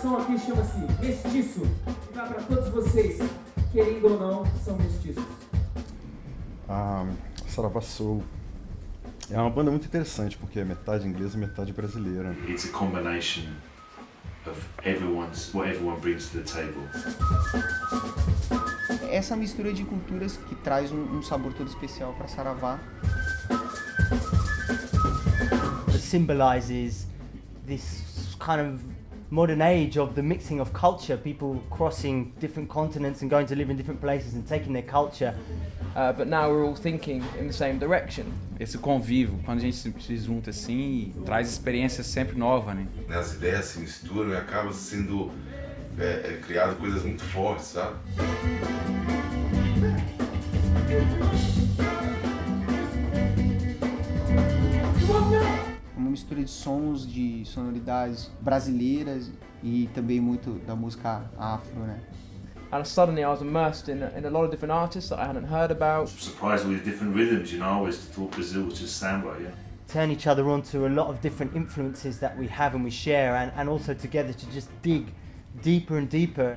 som aqui chama-se Mestiço. E vai para todos vocês, querendo ou não, são mestiços. A Saravá Soul é uma banda muito interessante, porque é metade inglesa e metade brasileira. It's a combination of everyone's what everyone brings to the table. Essa mistura de culturas que traz um, um sabor todo especial para Saravá. It symbolizes this kind of modern age of the mixing of culture, people crossing different continents and going to live in different places and taking their culture. Uh, but now we're all thinking in the same direction. Esse convívio, quando a gente se junta assim, traz experiência sempre nova, né? As ideias se misturam e acabam sendo é, é, criadas coisas muito fortes, sabe? Mistura de sons, de sonoridades brasileiras e também muito da música afro, né? And suddenly I was immersed in a, in a lot of different artists that I hadn't heard about. Surprised with different rhythms, you know. I always thought Brazil was just samba, yeah. Turn each other on to a lot of different influences that we have and we share, and, and also together to just dig deeper and deeper.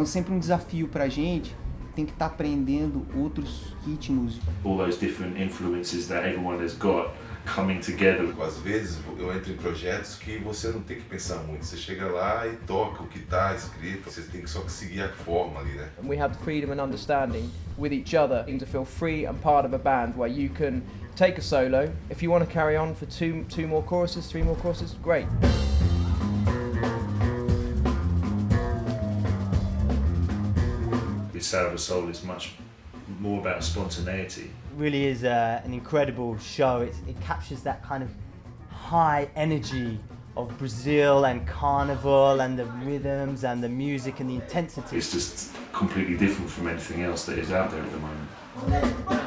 É um, sempre um desafio pra gente, tem que estar tá aprendendo outros ritmos. All those different influences that everyone has got coming together. Às vezes eu entro em projetos que você não tem que pensar muito, você chega lá e toca o que está escrito, você tem que só seguir a forma ali, né? And we have the freedom and understanding with each other to feel free and part of a band where you can take a solo. If you want to carry on for two, two more choruses, three more choruses, great. With Sarah Soul is much more about spontaneity. really is uh, an incredible show. It's, it captures that kind of high energy of Brazil and carnival and the rhythms and the music and the intensity. It's just completely different from anything else that is out there at the moment.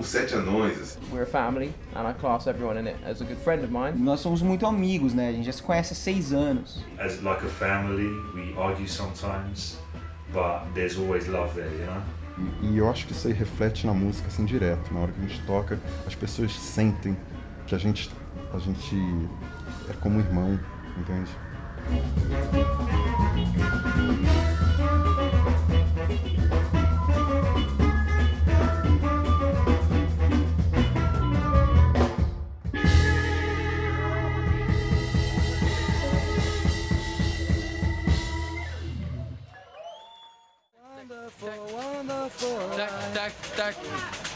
Como sete anões. Assim. We're a family, and I class everyone in it as a good friend of mine. Nós somos muito amigos, né? A gente já se conhece há seis anos. As like a family, we argue sometimes, but there's always love there, you know? E, e eu acho que isso aí reflete na música assim direto. Na hora que a gente toca, as pessoas sentem que a gente, a gente é como irmão, entende? Tak, tak, tak.